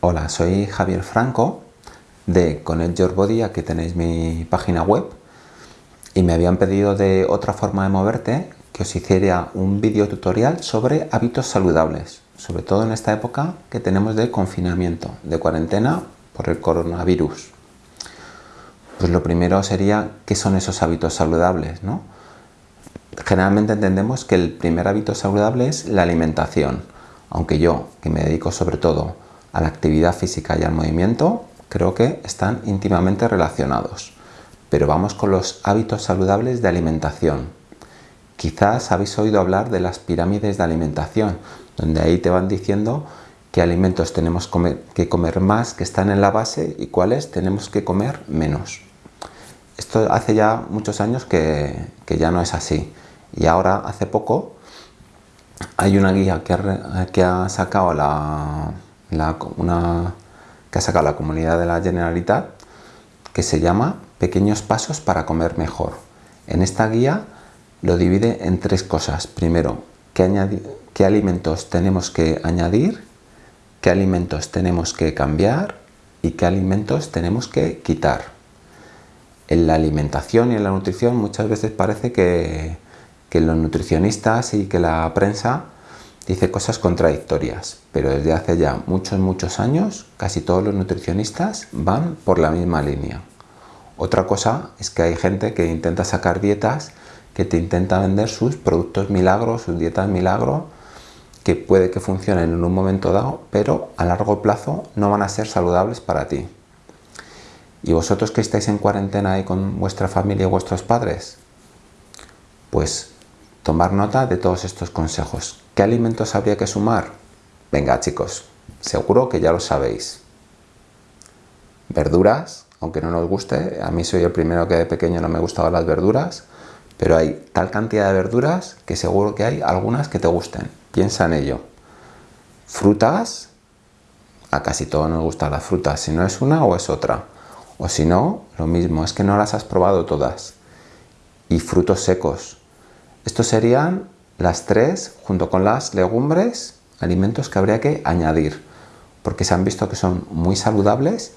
Hola, soy Javier Franco de Connect Your Body, aquí tenéis mi página web y me habían pedido de otra forma de moverte que os hiciera un vídeo tutorial sobre hábitos saludables, sobre todo en esta época que tenemos de confinamiento, de cuarentena por el coronavirus. Pues lo primero sería qué son esos hábitos saludables, ¿no? Generalmente entendemos que el primer hábito saludable es la alimentación, aunque yo, que me dedico sobre todo a la actividad física y al movimiento, creo que están íntimamente relacionados. Pero vamos con los hábitos saludables de alimentación. Quizás habéis oído hablar de las pirámides de alimentación, donde ahí te van diciendo qué alimentos tenemos que comer más que están en la base y cuáles tenemos que comer menos. Esto hace ya muchos años que, ya no es así. Y ahora, hace poco, hay una guía que ha sacado la, una, que ha sacado la comunidad de la Generalitat que se llama Pequeños pasos para comer mejor. En esta guía lo divide en tres cosas. Primero, qué, qué alimentos tenemos que añadir, qué alimentos tenemos que cambiar y qué alimentos tenemos que quitar. En la alimentación y en la nutrición muchas veces parece que, que los nutricionistas y que la prensa dice cosas contradictorias, pero desde hace ya muchos, muchos años casi todos los nutricionistas van por la misma línea. Otra cosa es que hay gente que intenta sacar dietas, que te intenta vender sus productos milagros, sus dietas milagro, que puede que funcionen en un momento dado, pero a largo plazo no van a ser saludables para ti. ¿Y vosotros que estáis en cuarentena ahí con vuestra familia y vuestros padres? Pues tomar nota de todos estos consejos. ¿Qué alimentos habría que sumar? Venga chicos, seguro que ya lo sabéis. Verduras, aunque no nos guste, a mí soy el primero que de pequeño no me gustaban las verduras, pero hay tal cantidad de verduras que seguro que hay algunas que te gusten. Piensa en ello. Frutas, a casi todos nos gustan las frutas, si no es una o es otra. O si no, lo mismo, es que no las has probado todas. Y frutos secos, estos serían las tres, junto con las legumbres, alimentos que habría que añadir, porque se han visto que son muy saludables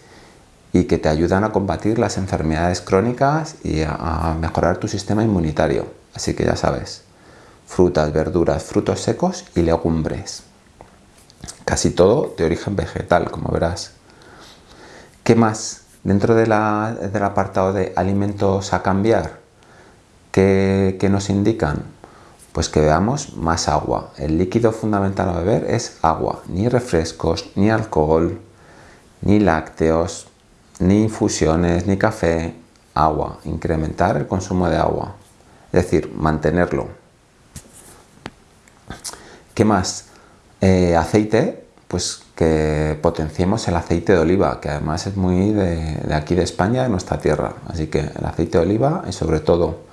y que te ayudan a combatir las enfermedades crónicas y a, mejorar tu sistema inmunitario. Así que ya sabes, frutas, verduras, frutos secos y legumbres. Casi todo de origen vegetal, como verás. ¿Qué más? Dentro del apartado de alimentos a cambiar, ¿Qué, nos indican? Pues que veamos más agua. El líquido fundamental a beber es agua, ni refrescos, ni alcohol, ni lácteos, ni infusiones, ni café, agua. Incrementar el consumo de agua, es decir, mantenerlo. ¿Qué más? Eh, aceite, pues que potenciemos el aceite de oliva, que además es muy de, de aquí de España, de nuestra tierra. Así que el aceite de oliva y sobre todo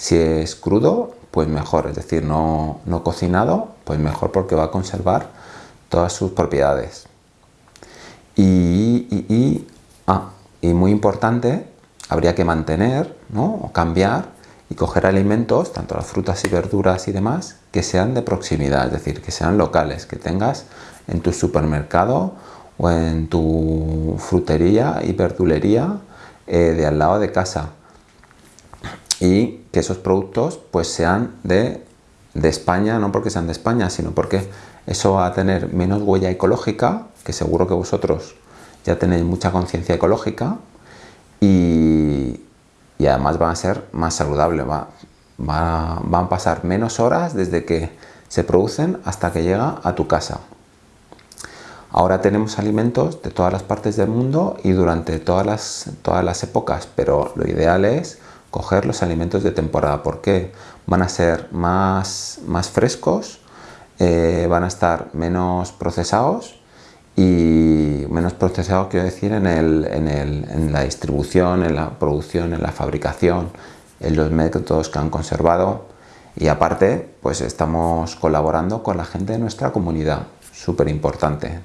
si es crudo, pues mejor, es decir, no, cocinado, pues mejor porque va a conservar todas sus propiedades. Y, ah, y, muy importante, habría que mantener ¿no? o cambiar y coger alimentos, tanto las frutas y verduras y demás, que sean de proximidad, es decir, que sean locales, que tengas en tu supermercado o en tu frutería y verdulería eh, de al lado de casa y que esos productos pues sean de, España, no porque sean de España, sino porque eso va a tener menos huella ecológica, que seguro que vosotros ya tenéis mucha conciencia ecológica y, además van a ser más saludables, va, van a pasar menos horas desde que se producen hasta que llega a tu casa. Ahora tenemos alimentos de todas las partes del mundo y durante todas las, todas las épocas, pero lo ideal es coger los alimentos de temporada. porque Van a ser más, más frescos, eh, van a estar menos procesados y menos procesados quiero decir en, el, en, el, en la distribución, en la producción, en la fabricación, en los métodos que han conservado y aparte pues estamos colaborando con la gente de nuestra comunidad, súper importante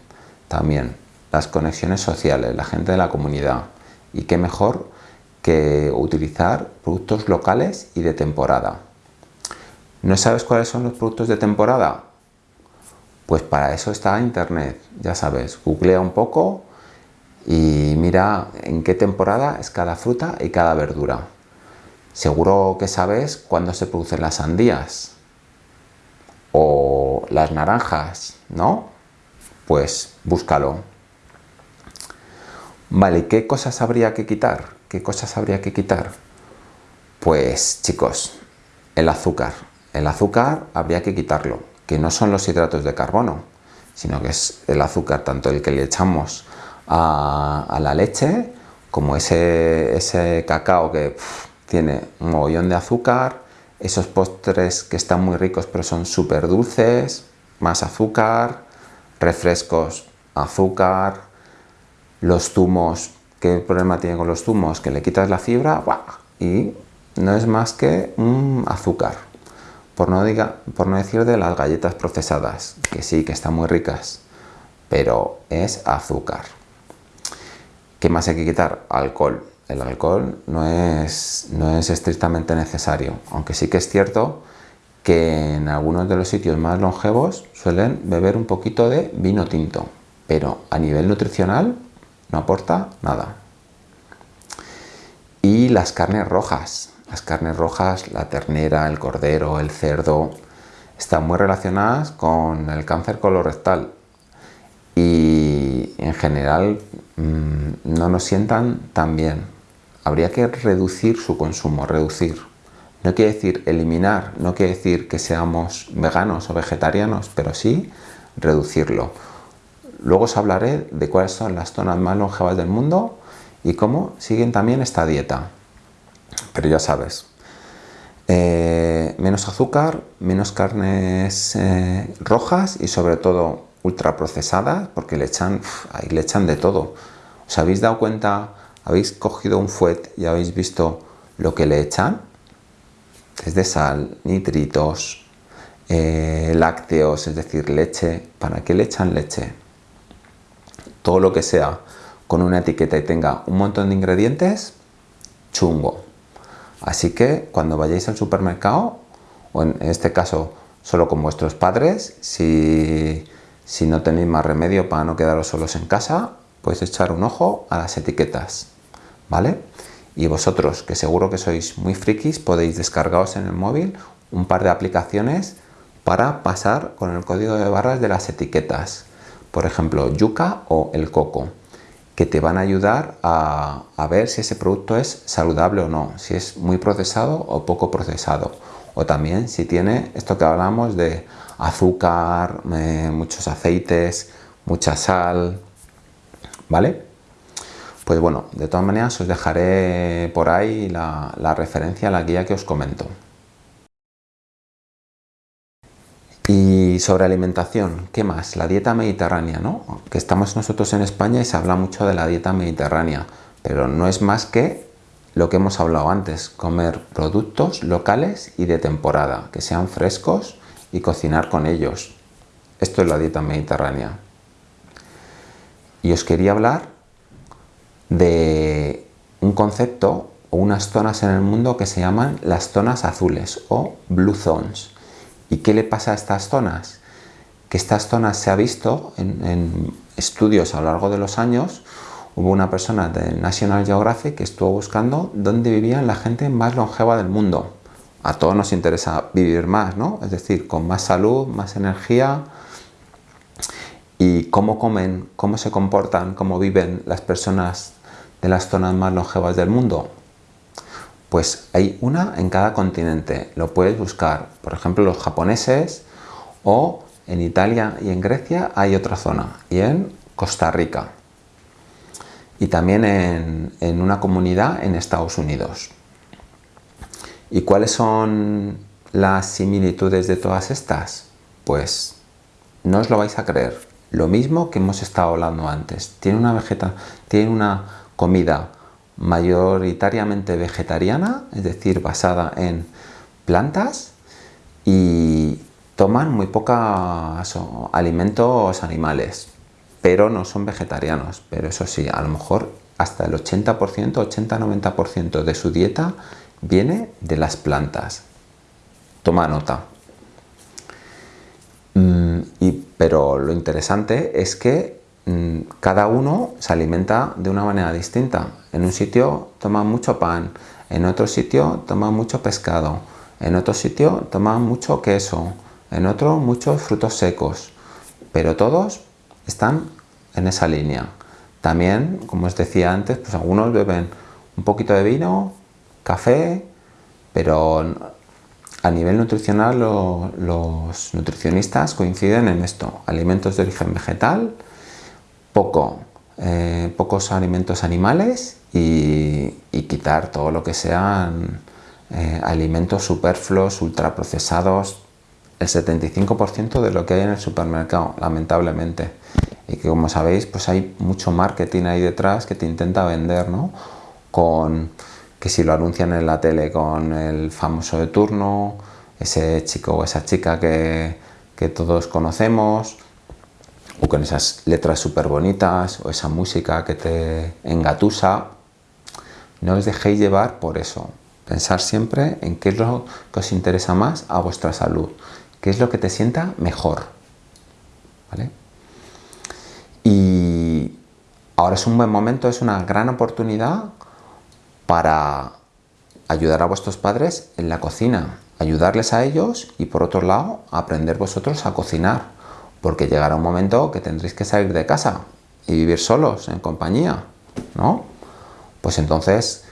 también, las conexiones sociales, la gente de la comunidad y qué mejor que utilizar productos locales y de temporada. ¿No sabes cuáles son los productos de temporada? Pues para eso está internet, ya sabes, googlea un poco y mira en qué temporada es cada fruta y cada verdura. Seguro que sabes cuándo se producen las sandías o las naranjas, ¿no? Pues búscalo. Vale, ¿qué cosas habría que quitar? ¿Qué cosas habría que quitar? Pues chicos, el azúcar. El azúcar habría que quitarlo, que no son los hidratos de carbono, sino que es el azúcar, tanto el que le echamos a, la leche, como ese, ese cacao que tiene un mogollón de azúcar, esos postres que están muy ricos pero son súper dulces, más azúcar, refrescos, azúcar, los zumos, ¿qué problema tiene con los zumos? Que le quitas la fibra y no es más que un azúcar. Por no, diga, por no decir de las galletas procesadas, que sí, que están muy ricas, pero es azúcar. ¿Qué más hay que quitar? Alcohol. El alcohol no es, no es estrictamente necesario, aunque sí que es cierto que en algunos de los sitios más longevos suelen beber un poquito de vino tinto, pero a nivel nutricional no aporta nada. Y las carnes rojas. Las carnes rojas, la ternera, el cordero, el cerdo, están muy relacionadas con el cáncer colorectal y en general mm, no nos sientan tan bien. Habría que reducir su consumo, reducir. No quiere decir eliminar, no quiere decir que seamos veganos o vegetarianos, pero sí reducirlo. Luego os hablaré de cuáles son las zonas más longevas del mundo y cómo siguen también esta dieta. Pero ya sabes, eh, menos azúcar, menos carnes eh, rojas y sobre todo ultraprocesadas porque le echan, ahí le echan de todo. ¿Os habéis dado cuenta? ¿Habéis cogido un fuet y habéis visto lo que le echan? Es de sal, nitritos, eh, lácteos, es decir, leche. ¿Para qué le echan leche? Todo lo que sea con una etiqueta y tenga un montón de ingredientes, chungo. Así que cuando vayáis al supermercado, o en este caso solo con vuestros padres, si, si no tenéis más remedio para no quedaros solos en casa, podéis echar un ojo a las etiquetas, ¿vale? Y vosotros, que seguro que sois muy frikis, podéis descargaros en el móvil un par de aplicaciones para pasar con el código de barras de las etiquetas por ejemplo, yuca o el coco, que te van a ayudar a, ver si ese producto es saludable o no, si es muy procesado o poco procesado, o también si tiene esto que hablamos de azúcar, eh, muchos aceites, mucha sal, ¿vale? Pues bueno, de todas maneras os dejaré por ahí la, la referencia a la guía que os comento. Y sobre alimentación, ¿qué más? La dieta mediterránea, ¿no? Que estamos nosotros en España y se habla mucho de la dieta mediterránea, pero no es más que lo que hemos hablado antes, comer productos locales y de temporada, que sean frescos y cocinar con ellos. Esto es la dieta mediterránea. Y os quería hablar de un concepto o unas zonas en el mundo que se llaman las zonas azules o blue zones. ¿Y qué le pasa a estas zonas? Que estas zonas se ha visto en, estudios a lo largo de los años, hubo una persona del National Geographic que estuvo buscando dónde vivían la gente más longeva del mundo. A todos nos interesa vivir más, ¿no? Es decir, con más salud, más energía y cómo comen, cómo se comportan, cómo viven las personas de las zonas más longevas del mundo. Pues hay una en cada continente, lo puedes buscar, por ejemplo los japoneses o en Italia y en Grecia hay otra zona y en Costa Rica y también en, una comunidad en Estados Unidos. ¿Y cuáles son las similitudes de todas estas? Pues no os lo vais a creer. Lo mismo que hemos estado hablando antes. Tiene una, vegeta, tiene una comida mayoritariamente vegetariana, es decir, basada en plantas y toman muy pocos alimentos animales, pero no son vegetarianos. Pero eso sí, a lo mejor hasta el 80%, 80-90% de su dieta viene de las plantas. Toma nota. Mm, y Pero lo interesante es que mm, cada uno se alimenta de una manera distinta. En un sitio toma mucho pan, en otro sitio toma mucho pescado, en otro sitio toma mucho queso, en otro muchos frutos secos, pero todos están en esa línea. También, como os decía antes, pues algunos beben un poquito de vino, café, pero a nivel nutricional los nutricionistas coinciden en esto, alimentos de origen vegetal, poco, eh, pocos alimentos animales y, quitar todo lo que sean eh, alimentos superfluos, ultraprocesados, el 75% de lo que hay en el supermercado, lamentablemente. Y que como sabéis, pues hay mucho marketing ahí detrás que te intenta vender, ¿no? Con que si lo anuncian en la tele con el famoso de turno, ese chico o esa chica que, que todos conocemos, o con esas letras súper bonitas, o esa música que te engatusa, no os dejéis llevar por eso. Pensar siempre en qué es lo que os interesa más a vuestra salud qué es lo que te sienta mejor. ¿Vale? Y ahora es un buen momento, es una gran oportunidad para ayudar a vuestros padres en la cocina, ayudarles a ellos y por otro lado aprender vosotros a cocinar, porque llegará un momento que tendréis que salir de casa y vivir solos, en compañía, ¿no? Pues entonces,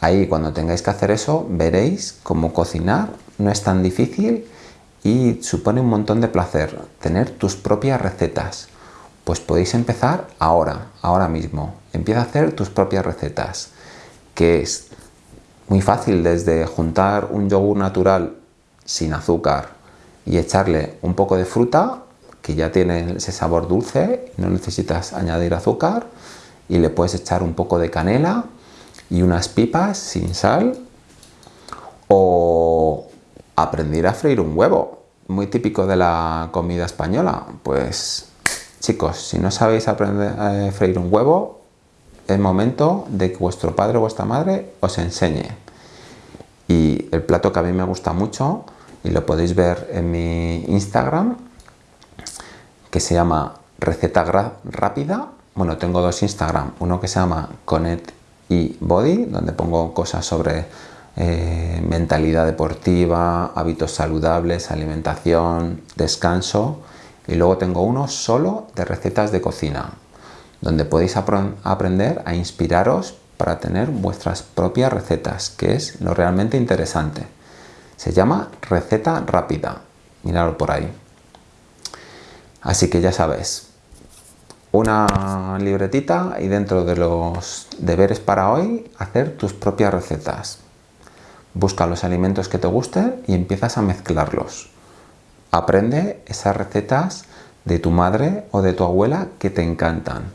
ahí cuando tengáis que hacer eso, veréis cómo cocinar no es tan difícil y supone un montón de placer tener tus propias recetas. Pues podéis empezar ahora, ahora mismo. Empieza a hacer tus propias recetas, que es muy fácil desde juntar un yogur natural sin azúcar y echarle un poco de fruta, que ya tiene ese sabor dulce, no necesitas añadir azúcar, y le puedes echar un poco de canela y unas pipas sin sal, o aprender a freír un huevo, muy típico de la comida española. Pues chicos, si no sabéis aprender a freír un huevo, es momento de que vuestro padre o vuestra madre os enseñe. Y el plato que a mí me gusta mucho, y lo podéis ver en mi Instagram, que se llama Receta Rápida. Bueno, tengo dos Instagram, uno que se llama Connect y Body, donde pongo cosas sobre eh, mentalidad deportiva, hábitos saludables, alimentación, descanso. Y luego tengo uno solo de recetas de cocina donde podéis aprender a inspiraros para tener vuestras propias recetas que es lo realmente interesante. Se llama receta rápida. Miradlo por ahí así que ya sabes una libretita y dentro de los deberes para hoy hacer tus propias recetas Busca los alimentos que te gusten y empiezas a mezclarlos. Aprende esas recetas de tu madre o de tu abuela que te encantan.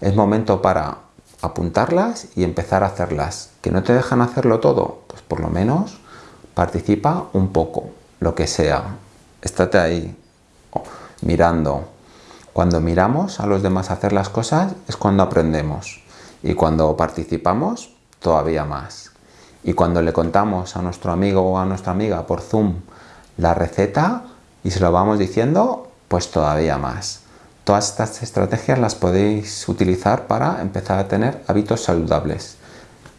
Es momento para apuntarlas y empezar a hacerlas. ¿Que no te dejan hacerlo todo? Pues por lo menos participa un poco, lo que sea. Estate ahí mirando. Cuando miramos a los demás hacer las cosas es cuando aprendemos. Y cuando participamos, todavía más. Y cuando le contamos a nuestro amigo o a nuestra amiga por Zoom la receta y se lo vamos diciendo, pues todavía más. Todas estas estrategias las podéis utilizar para empezar a tener hábitos saludables,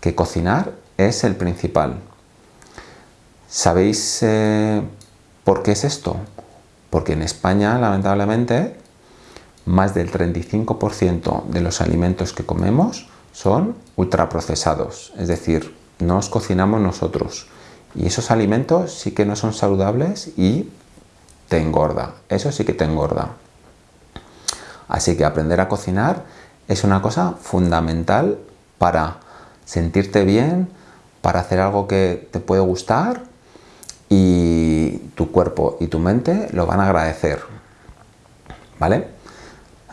que cocinar es el principal. ¿Sabéis eh, por qué es esto? Porque en España, lamentablemente, más del 35% de los alimentos que comemos son ultraprocesados, es decir, nos cocinamos nosotros. Y esos alimentos sí que no son saludables y te engorda. Eso sí que te engorda. Así que aprender a cocinar es una cosa fundamental para sentirte bien, para hacer algo que te puede gustar y tu cuerpo y tu mente lo van a agradecer. ¿Vale?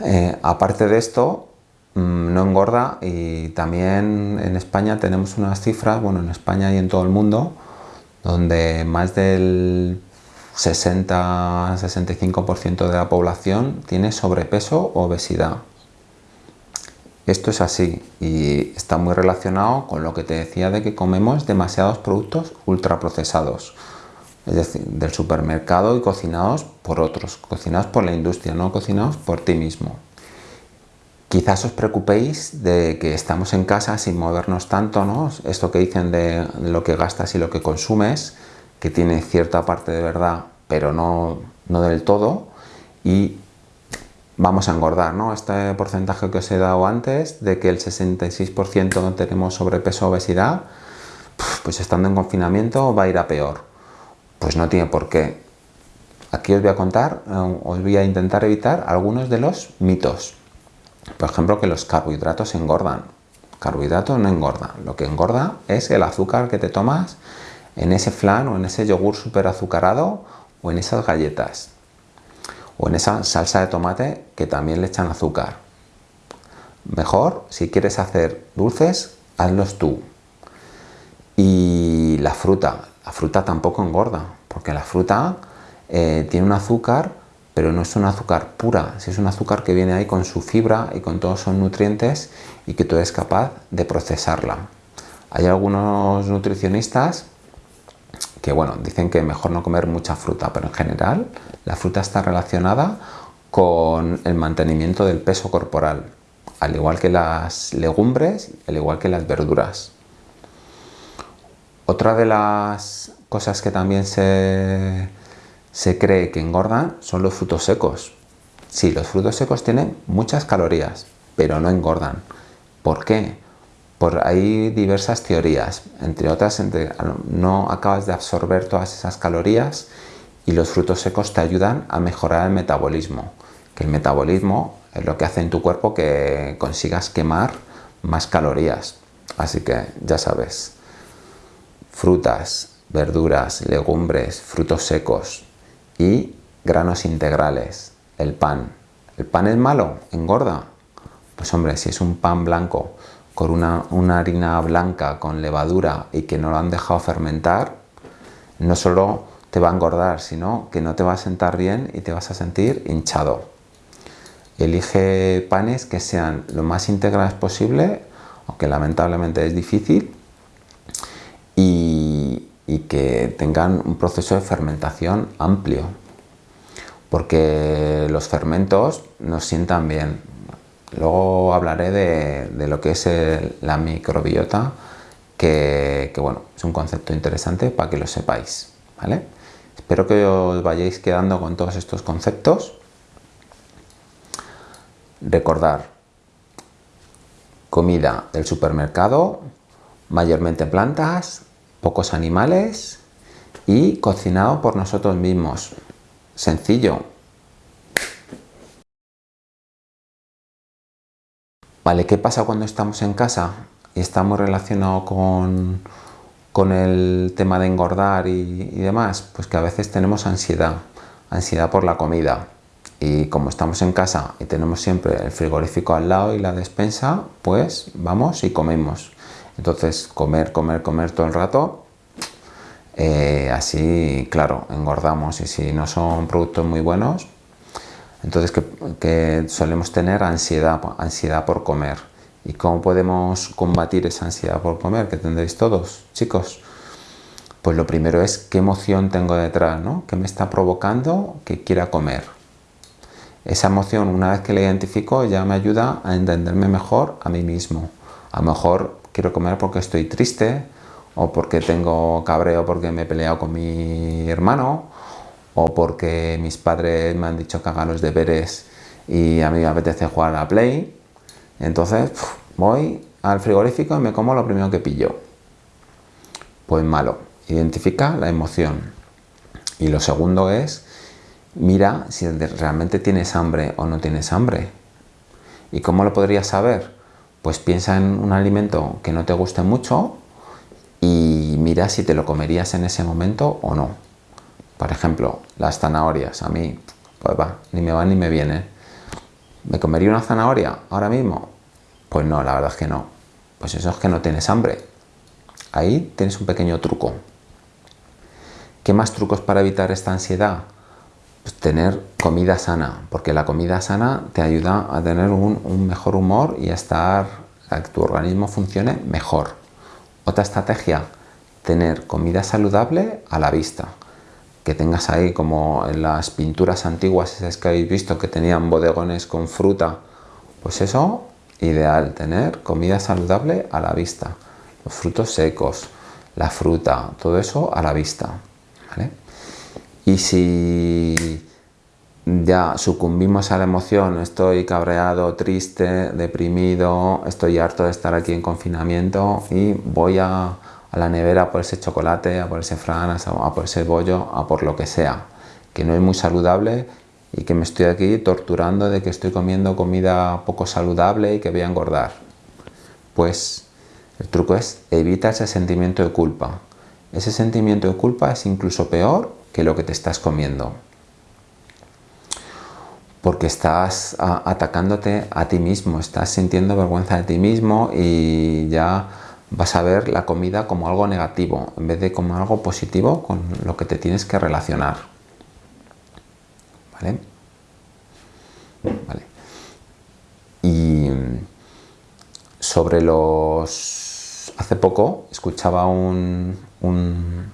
Eh, aparte de esto, Mm, no engorda y también en España tenemos unas cifras, bueno en España y en todo el mundo, donde más del 60-65% de la población tiene sobrepeso o obesidad. Esto es así y está muy relacionado con lo que te decía de que comemos demasiados productos ultraprocesados. Es decir, del supermercado y cocinados por otros, cocinados por la industria, no cocinados por ti mismo. Quizás os preocupéis de que estamos en casa sin movernos tanto, ¿no? Esto que dicen de lo que gastas y lo que consumes, que tiene cierta parte de verdad, pero no, no del todo, y vamos a engordar, ¿no? Este porcentaje que os he dado antes, de que el 66% no tenemos sobrepeso o obesidad, pues estando en confinamiento va a ir a peor. Pues no tiene por qué. Aquí os voy a contar, eh, os voy a intentar evitar algunos de los mitos. Por ejemplo, que los carbohidratos engordan. Carbohidratos no engordan. Lo que engorda es el azúcar que te tomas en ese flan o en ese yogur súper azucarado o en esas galletas o en esa salsa de tomate que también le echan azúcar. Mejor, si quieres hacer dulces, hazlos tú. Y la fruta, la fruta tampoco engorda, porque la fruta eh, tiene un azúcar, pero no es un azúcar pura, es un azúcar que viene ahí con su fibra y con todos sus nutrientes y que tú eres capaz de procesarla. Hay algunos nutricionistas que bueno, dicen que mejor no comer mucha fruta, pero en general la fruta está relacionada con el mantenimiento del peso corporal, al igual que las legumbres, al igual que las verduras. Otra de las cosas que también se, se cree que engordan son los frutos secos. Sí, los frutos secos tienen muchas calorías, pero no engordan. ¿Por qué? Por hay diversas teorías, entre otras, no acabas de absorber todas esas calorías y los frutos secos te ayudan a mejorar el metabolismo, que el metabolismo es lo que hace en tu cuerpo que consigas quemar más calorías. Así que ya sabes, frutas, verduras, legumbres, frutos secos y granos integrales, el pan. ¿El pan es malo? ¿Engorda? Pues hombre, si es un pan blanco con una, una harina blanca con levadura y que no lo han dejado fermentar, no solo te va a engordar, sino que no te va a sentar bien y te vas a sentir hinchado. Elige panes que sean lo más integrales posible, aunque lamentablemente es difícil, y, que tengan un proceso de fermentación amplio, porque los fermentos nos sientan bien. Luego hablaré de, lo que es la microbiota, que, bueno, es un concepto interesante para que lo sepáis. ¿vale? Espero que os vayáis quedando con todos estos conceptos. Recordar, comida del supermercado, mayormente plantas, pocos animales y cocinado por nosotros mismos. Sencillo. Vale, ¿qué pasa cuando estamos en casa y estamos relacionados con, con el tema de engordar y, demás? Pues que a veces tenemos ansiedad, ansiedad por la comida. Y como estamos en casa y tenemos siempre el frigorífico al lado y la despensa, pues vamos y comemos. Entonces, comer, comer, comer todo el rato, eh, así, claro, engordamos. Y si no son productos muy buenos, entonces que, solemos tener ansiedad, ansiedad por comer. ¿Y cómo podemos combatir esa ansiedad por comer que tendréis todos, chicos? Pues lo primero es qué emoción tengo detrás, ¿no? ¿Qué me está provocando que quiera comer? Esa emoción, una vez que la identifico, ya me ayuda a entenderme mejor a mí mismo. A lo mejor quiero comer porque estoy triste, o porque tengo cabreo porque me he peleado con mi hermano, o porque mis padres me han dicho que haga los deberes y a mí me apetece jugar a la Play. Entonces voy al frigorífico y me como lo primero que pillo. Pues malo. Identifica la emoción. Y lo segundo es, mira si realmente tienes hambre o no tienes hambre. ¿Y cómo lo podrías saber? Pues piensa en un alimento que no te guste mucho y mira si te lo comerías en ese momento o no. Por ejemplo, las zanahorias, a mí, pues va, ni me van ni me vienen. ¿Me comería una zanahoria ahora mismo? Pues no, la verdad es que no. Pues eso es que no tienes hambre. Ahí tienes un pequeño truco. ¿Qué más trucos para evitar esta ansiedad? Pues tener comida sana, porque la comida sana te ayuda a tener un, mejor humor y a estar, a que tu organismo funcione mejor. Otra estrategia, tener comida saludable a la vista. que tengas ahí como en las pinturas antiguas esas que habéis visto que tenían bodegones con fruta, pues eso, ideal, tener comida saludable a la vista, los frutos secos, la fruta, todo eso a la vista. Y si ya sucumbimos a la emoción, estoy cabreado, triste, deprimido, estoy harto de estar aquí en confinamiento y voy a, la nevera a por ese chocolate, a por ese fran, a por ese bollo, a por lo que sea, que no es muy saludable y que me estoy aquí torturando de que estoy comiendo comida poco saludable y que voy a engordar. Pues el truco es evita ese sentimiento de culpa. Ese sentimiento de culpa es incluso peor que lo que te estás comiendo porque estás atacándote a ti mismo, estás sintiendo vergüenza de ti mismo y ya vas a ver la comida como algo negativo en vez de como algo positivo con lo que te tienes que relacionar. ¿Vale? Vale. Y sobre los... Hace poco escuchaba un, un,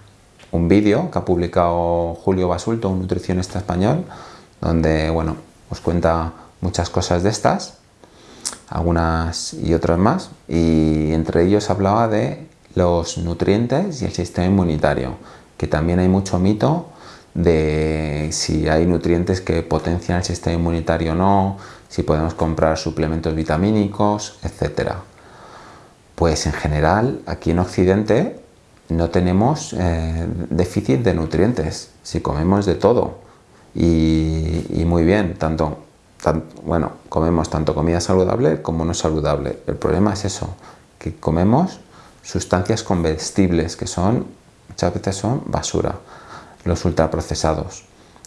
un vídeo que ha publicado Julio Basulto, un nutricionista español, donde, bueno, os cuenta muchas cosas de estas, algunas y otras más, y entre ellos hablaba de los nutrientes y el sistema inmunitario, que también hay mucho mito de si hay nutrientes que potencian el sistema inmunitario o no, si podemos comprar suplementos vitamínicos, etc. Pues en general, aquí en Occidente no tenemos eh, déficit de nutrientes, si comemos de todo y, muy bien, tanto, bueno, comemos tanto comida saludable como no saludable. El problema es eso, que comemos sustancias comestibles que son, muchas veces son basura, los ultraprocesados.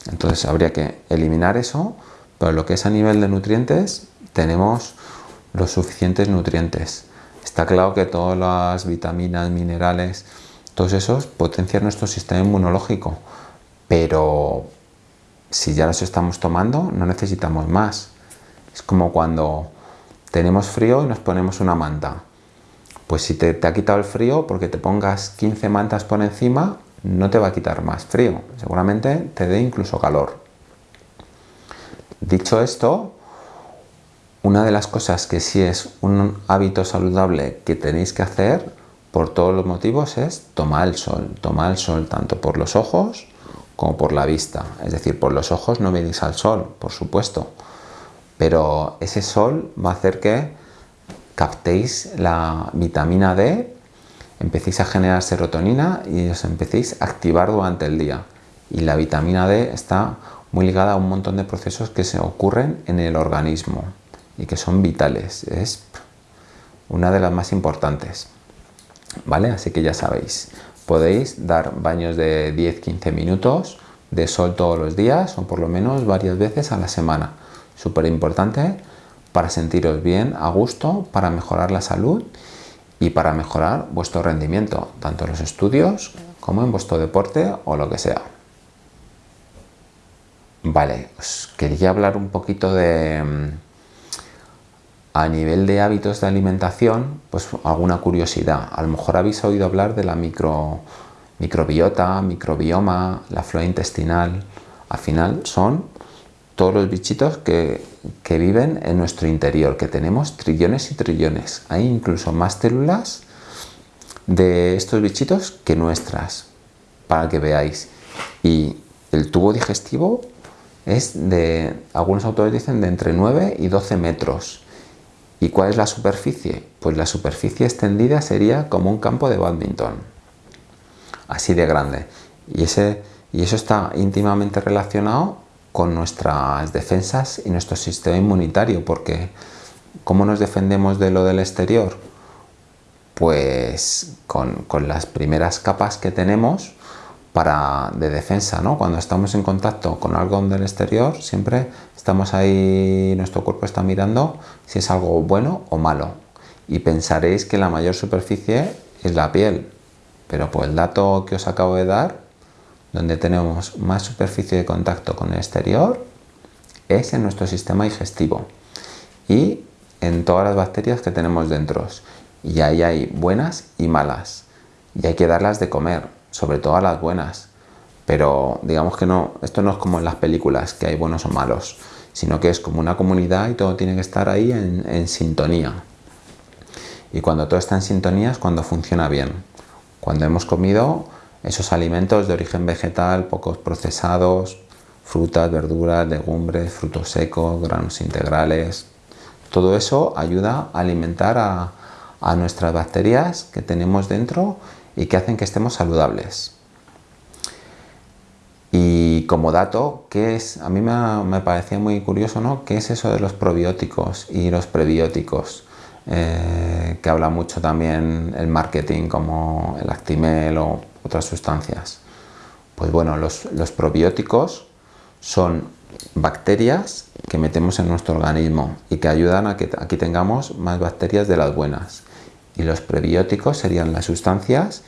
Entonces habría que eliminar eso, pero lo que es a nivel de nutrientes, tenemos los suficientes nutrientes. Está claro que todas las vitaminas, minerales, todos esos potencian nuestro sistema inmunológico, pero si ya los estamos tomando, no necesitamos más. Es como cuando tenemos frío y nos ponemos una manta. Pues si te, ha quitado el frío, porque te pongas 15 mantas por encima, no te va a quitar más frío. Seguramente te dé incluso calor. Dicho esto, una de las cosas que sí es un hábito saludable que tenéis que hacer por todos los motivos es tomar el sol. Tomar el sol tanto por los ojos como por la vista. Es decir, por los ojos no venís al sol, por supuesto, pero ese sol va a hacer que captéis la vitamina D, empecéis a generar serotonina y os empecéis a activar durante el día. Y la vitamina D está muy ligada a un montón de procesos que se ocurren en el organismo y que son vitales. Es una de las más importantes. ¿Vale? Así que ya sabéis podéis dar baños de 10-15 minutos de sol todos los días o por lo menos varias veces a la semana. Súper importante para sentiros bien, a gusto, para mejorar la salud y para mejorar vuestro rendimiento, tanto en los estudios como en vuestro deporte o lo que sea. Vale, os quería hablar un poquito de a nivel de hábitos de alimentación, pues alguna curiosidad. A lo mejor habéis oído hablar de la micro, microbiota, microbioma, la flora intestinal. Al final son todos los bichitos que, que viven en nuestro interior, que tenemos trillones y trillones. Hay incluso más células de estos bichitos que nuestras, para que veáis. Y el tubo digestivo es de, algunos autores dicen, de entre 9 y 12 metros ¿Y cuál es la superficie? Pues la superficie extendida sería como un campo de badminton, así de grande. Y, ese, y eso está íntimamente relacionado con nuestras defensas y nuestro sistema inmunitario, porque ¿cómo nos defendemos de lo del exterior? Pues con, con las primeras capas que tenemos para, de defensa, ¿no? Cuando estamos en contacto con algo del exterior, siempre estamos ahí, nuestro cuerpo está mirando si es algo bueno o malo. Y pensaréis que la mayor superficie es la piel, pero por el dato que os acabo de dar, donde tenemos más superficie de contacto con el exterior, es en nuestro sistema digestivo y en todas las bacterias que tenemos dentro. Y ahí hay buenas y malas, y hay que darlas de comer sobre todo a las buenas. pero digamos que no, esto no es como en las películas, que hay buenos o malos, sino que es como una comunidad y todo tiene que estar ahí en, en sintonía. Y cuando todo está en sintonía es cuando funciona bien. Cuando hemos comido esos alimentos de origen vegetal, pocos procesados, frutas, verduras, legumbres, frutos secos, granos integrales. Todo eso ayuda a alimentar a, nuestras bacterias que tenemos dentro y que hacen que estemos saludables. Y como dato, ¿qué es? A mí me, parecía muy curioso, ¿no? ¿Qué es eso de los probióticos y los prebióticos? Eh, que habla mucho también el marketing como el Actimel o otras sustancias. Pues bueno, los, los probióticos son bacterias que metemos en nuestro organismo y que ayudan a que aquí tengamos más bacterias de las buenas. Y los prebióticos serían las sustancias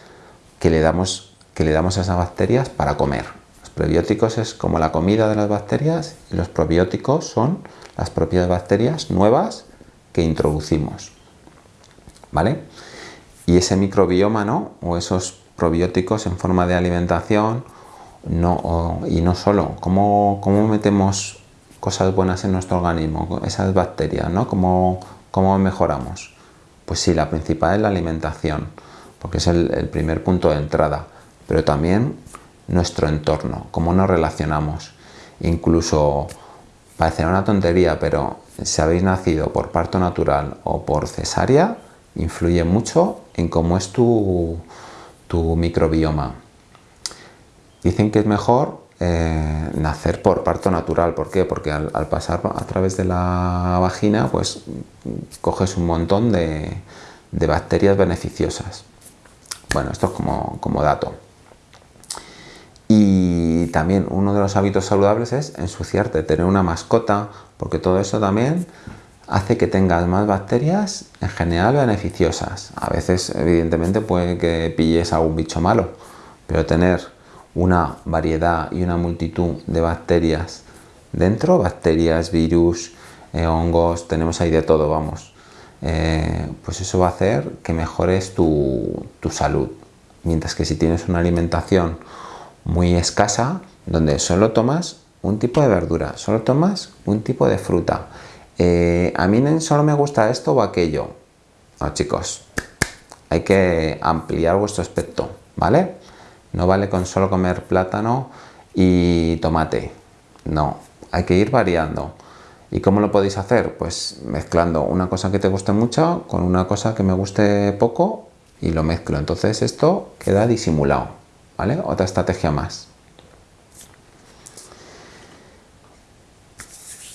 que le damos, que le damos a esas bacterias para comer. Los prebióticos es como la comida de las bacterias y los probióticos son las propias bacterias nuevas que introducimos. ¿Vale? Y ese microbioma, ¿no? O esos probióticos en forma de alimentación no, y no solo, ¿cómo, ¿cómo, metemos cosas buenas en nuestro organismo, esas bacterias, ¿no? ¿Cómo, ¿Cómo, mejoramos? Pues sí, la principal es la alimentación, porque es el, primer punto de entrada, pero también nuestro entorno, cómo nos relacionamos. Incluso, parecerá una tontería, pero si habéis nacido por parto natural o por cesárea, influye mucho en cómo es tu, tu microbioma. Dicen que es mejor eh, nacer por parto natural. ¿Por qué? Porque al, pasar a través de la vagina, pues coges un montón de, bacterias beneficiosas. Bueno, esto es como, como, dato. Y también uno de los hábitos saludables es ensuciarte, tener una mascota, porque todo eso también hace que tengas más bacterias en general beneficiosas. A veces, evidentemente, puede que pilles a un bicho malo, pero tener una variedad y una multitud de bacterias dentro, bacterias, virus, eh, hongos, tenemos ahí de todo, vamos. Eh, pues eso va a hacer que mejores tu, tu, salud. Mientras que si tienes una alimentación muy escasa, donde solo tomas un tipo de verdura, solo tomas un tipo de fruta, eh, a mí solo me gusta esto o aquello. No, chicos, hay que ampliar vuestro aspecto, ¿vale? No vale con solo comer plátano y tomate. No, hay que ir variando. ¿Y cómo lo podéis hacer? Pues mezclando una cosa que te guste mucho con una cosa que me guste poco y lo mezclo. Entonces esto queda disimulado, ¿vale? Otra estrategia más.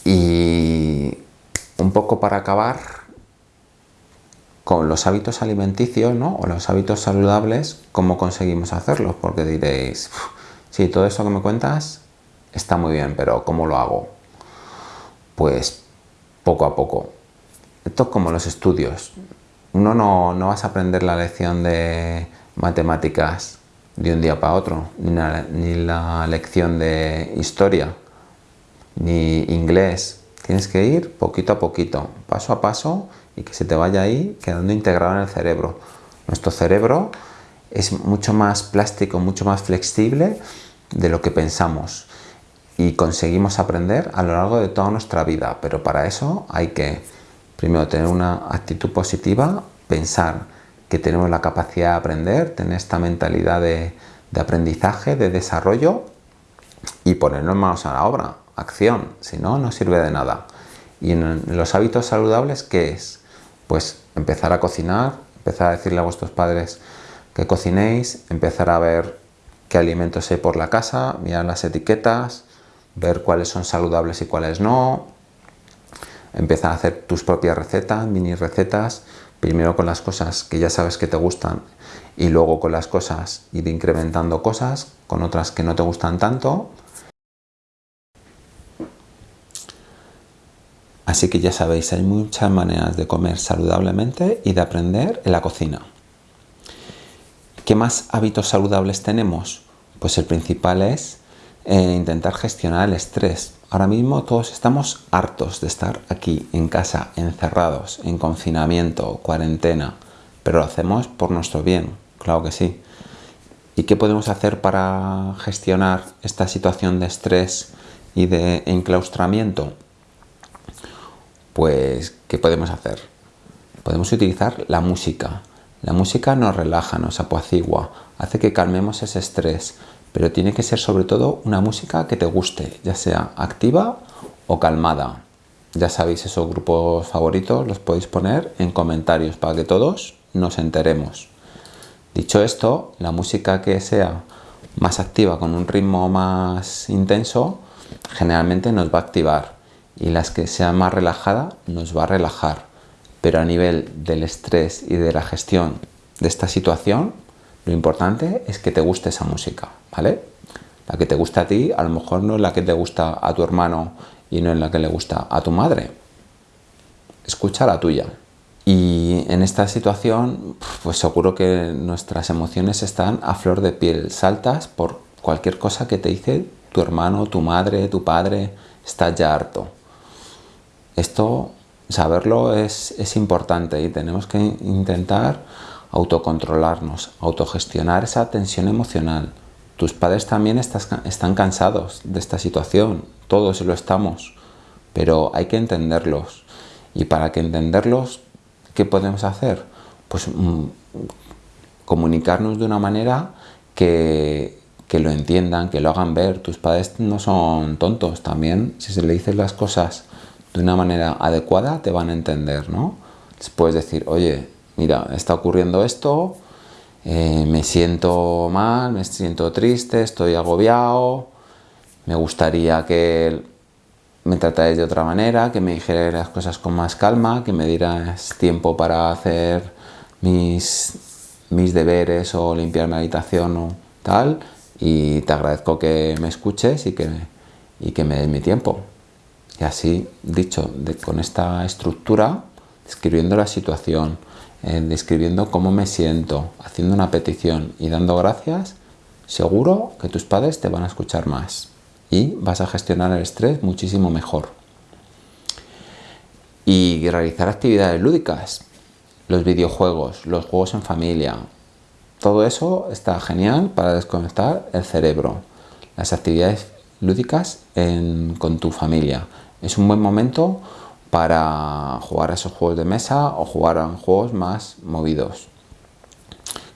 Y un poco para acabar con los hábitos alimenticios ¿no? o los hábitos saludables, ¿cómo conseguimos hacerlos? Porque diréis, sí, todo eso que me cuentas está muy bien, pero ¿cómo lo hago? Pues poco a poco. Esto es como los estudios. Uno no, no vas a aprender la lección de matemáticas de un día para otro, ni ni la lección de historia, ni inglés. Tienes que ir poquito a poquito, paso a paso y que se te vaya ahí quedando integrado en el cerebro. Nuestro cerebro es mucho más plástico, mucho más flexible de lo que pensamos y conseguimos aprender a lo largo de toda nuestra vida, pero para eso hay que primero tener una actitud positiva, pensar que tenemos la capacidad de aprender, tener esta mentalidad de, aprendizaje, de desarrollo y ponernos manos a la obra, acción, si no, no sirve de nada. Y en los hábitos saludables, ¿qué es? Pues empezar a cocinar, empezar a decirle a vuestros padres que cocinéis, empezar a ver qué alimentos hay por la casa, mirar las etiquetas, ver cuáles son saludables y cuáles no, empezar a hacer tus propias recetas, mini recetas, primero con las cosas que ya sabes que te gustan y luego con las cosas ir incrementando cosas, con otras que no te gustan tanto, Así que ya sabéis, hay muchas maneras de comer saludablemente y de aprender en la cocina. ¿Qué más hábitos saludables tenemos? Pues el principal es eh, intentar gestionar el estrés. Ahora mismo todos estamos hartos de estar aquí en casa, encerrados, en confinamiento, cuarentena, pero lo hacemos por nuestro bien, claro que sí. ¿Y qué podemos hacer para gestionar esta situación de estrés y de enclaustramiento? Pues, ¿qué podemos hacer? Podemos utilizar la música. La música nos relaja, nos apacigua, hace que calmemos ese estrés, pero tiene que ser sobre todo una música que te guste, ya sea activa o calmada. Ya sabéis esos grupos favoritos, los podéis poner en comentarios para que todos nos enteremos. Dicho esto, la música que sea más activa, con un ritmo más intenso, generalmente nos va a activar y las que sean más relajada nos va a relajar. Pero a nivel del estrés y de la gestión de esta situación, lo importante es que te guste esa música, ¿vale? La que te gusta a ti, a lo mejor no es la que te gusta a tu hermano y no es la que le gusta a tu madre. Escucha la tuya. Y en esta situación, pues seguro que nuestras emociones están a flor de piel, saltas por cualquier cosa que te dice tu hermano, tu madre, tu padre, estás ya harto. Esto, saberlo es, es importante y tenemos que intentar autocontrolarnos, autogestionar esa tensión emocional. Tus padres también están cansados de esta situación, todos lo estamos, pero hay que entenderlos. Y para que entenderlos, ¿qué podemos hacer? Pues mm, comunicarnos de una manera que, que lo entiendan, que lo hagan ver. Tus padres no son tontos también. Si se le dicen las cosas de una manera adecuada, te van a entender, ¿no? Puedes decir, oye, mira, está ocurriendo esto, eh, me siento mal, me siento triste, estoy agobiado, me gustaría que me tratáis de otra manera, que me dijerais las cosas con más calma, que me dieras tiempo para hacer mis, mis deberes o limpiar mi habitación o tal, y te agradezco que me escuches y que, y que me des mi tiempo. Y así, dicho, con esta estructura, describiendo la situación, eh, describiendo cómo me siento, haciendo una petición y dando gracias, seguro que tus padres te van a escuchar más y vas a gestionar el estrés muchísimo mejor. Y realizar actividades lúdicas, los videojuegos, los juegos en familia, todo eso está genial para desconectar el cerebro. Las actividades lúdicas con tu familia. Es un buen momento para jugar a esos juegos de mesa o jugar a juegos más movidos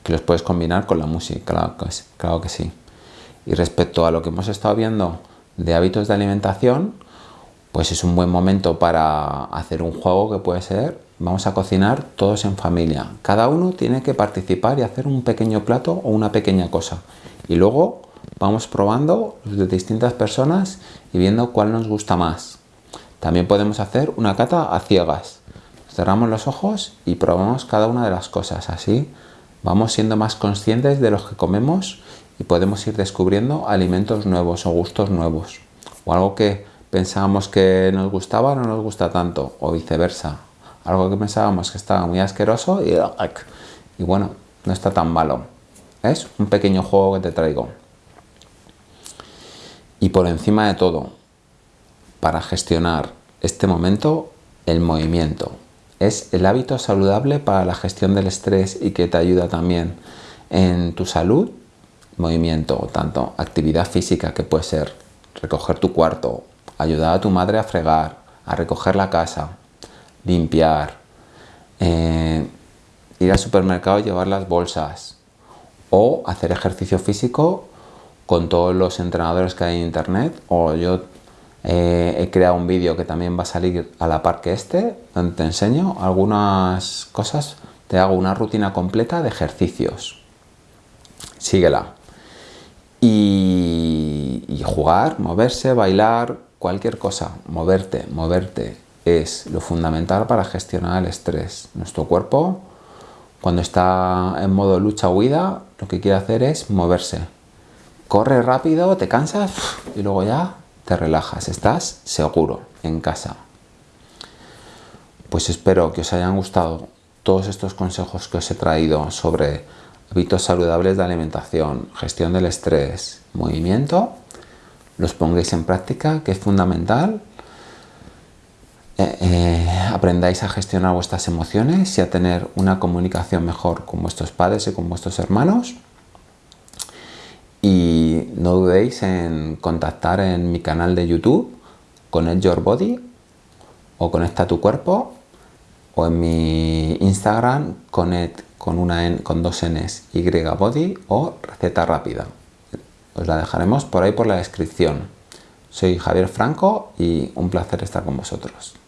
que los puedes combinar con la música, claro que, sí. Y respecto a lo que hemos estado viendo de hábitos de alimentación, pues es un buen momento para hacer un juego que puede ser, vamos a cocinar todos en familia. Cada uno tiene que participar y hacer un pequeño plato o una pequeña cosa. Y luego vamos probando de distintas personas y viendo cuál nos gusta más. También podemos hacer una cata a ciegas. Cerramos los ojos y probamos cada una de las cosas. Así vamos siendo más conscientes de lo que comemos y podemos ir descubriendo alimentos nuevos o gustos nuevos. O algo que pensábamos que nos gustaba no nos gusta tanto, o viceversa. Algo que pensábamos que estaba muy asqueroso y, y bueno, no está tan malo. Es un pequeño juego que te traigo. Y por encima de todo, para gestionar este momento el movimiento. Es el hábito saludable para la gestión del estrés y que te ayuda también en tu salud. Movimiento, tanto actividad física que puede ser recoger tu cuarto, ayudar a tu madre a fregar, a recoger la casa, limpiar, eh, ir al supermercado y llevar las bolsas o hacer ejercicio físico con todos los entrenadores que hay en internet o yo eh, he creado un vídeo que también va a salir a la par que este, donde te enseño algunas cosas, te hago una rutina completa de ejercicios. Síguela. Y, y jugar, moverse, bailar, cualquier cosa, moverte, moverte es lo fundamental para gestionar el estrés. Nuestro cuerpo, cuando está en modo lucha-huida, lo que quiere hacer es moverse. Corre rápido, te cansas y luego ya te relajas, estás seguro en casa. Pues espero que os hayan gustado todos estos consejos que os he traído sobre hábitos saludables de alimentación, gestión del estrés, movimiento, los pongáis en práctica, que es fundamental. Eh, eh, aprendáis a gestionar vuestras emociones y a tener una comunicación mejor con vuestros padres y con vuestros hermanos. Y no dudéis en contactar en mi canal de YouTube con Your Body o Conecta tu cuerpo o en mi Instagram Connect con, una con dos Ns Y Body o receta rápida. Os la dejaremos por ahí por la descripción. Soy Javier Franco y un placer estar con vosotros.